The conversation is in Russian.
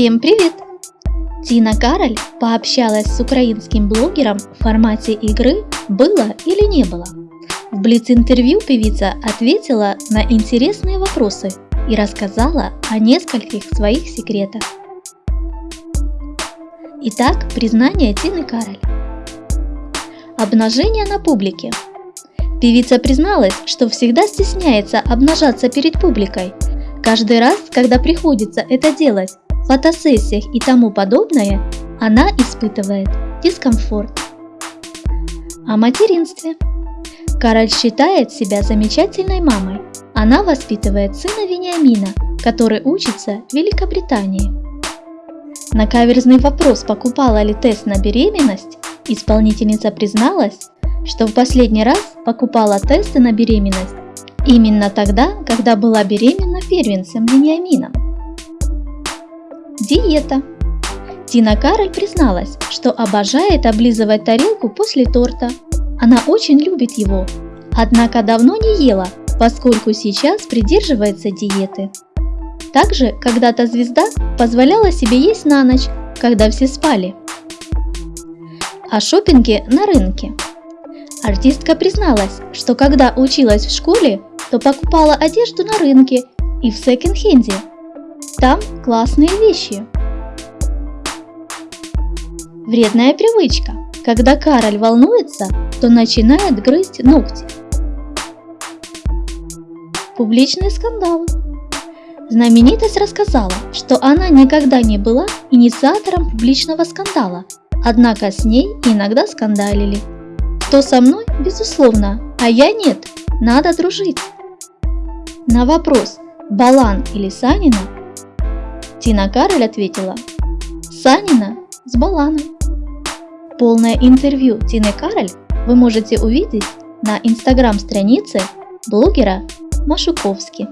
Всем привет! Тина Кароль пообщалась с украинским блогером в формате игры «Было или не было?». В Блиц-интервью певица ответила на интересные вопросы и рассказала о нескольких своих секретах. Итак, признание Тины Кароль. Обнажение на публике. Певица призналась, что всегда стесняется обнажаться перед публикой. Каждый раз, когда приходится это делать, фотосессиях и тому подобное, она испытывает дискомфорт. О материнстве. Кароль считает себя замечательной мамой. Она воспитывает сына Вениамина, который учится в Великобритании. На каверзный вопрос, покупала ли тест на беременность, исполнительница призналась, что в последний раз покупала тесты на беременность именно тогда, когда была беременна первенцем Вениамином. Диета. Тина Кароль призналась, что обожает облизывать тарелку после торта. Она очень любит его, однако давно не ела, поскольку сейчас придерживается диеты. Также когда-то звезда позволяла себе есть на ночь, когда все спали. О шопинге на рынке. Артистка призналась, что когда училась в школе, то покупала одежду на рынке и в секонд-хенде – там классные вещи. Вредная привычка. Когда Кароль волнуется, то начинает грызть ногти. Публичные скандалы. Знаменитость рассказала, что она никогда не была инициатором публичного скандала, однако с ней иногда скандалили. Кто со мной? Безусловно, а я нет, надо дружить. На вопрос, Балан или Санина, Тина Кароль ответила «Санина с Баланом». Полное интервью Тины Кароль вы можете увидеть на инстаграм-странице блогера Машуковский.